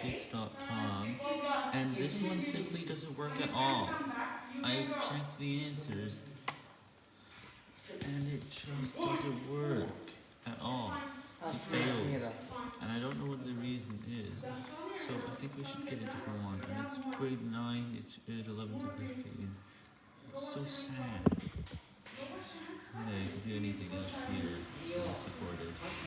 kids.com, and this one simply doesn't work at all. I checked the answers, and it just doesn't work at all. It fails, and I don't know what the reason is, so I think we should get a different one, and it's grade 9, it's grade 11 to 15. It's so sad. Yeah, you can do anything else here.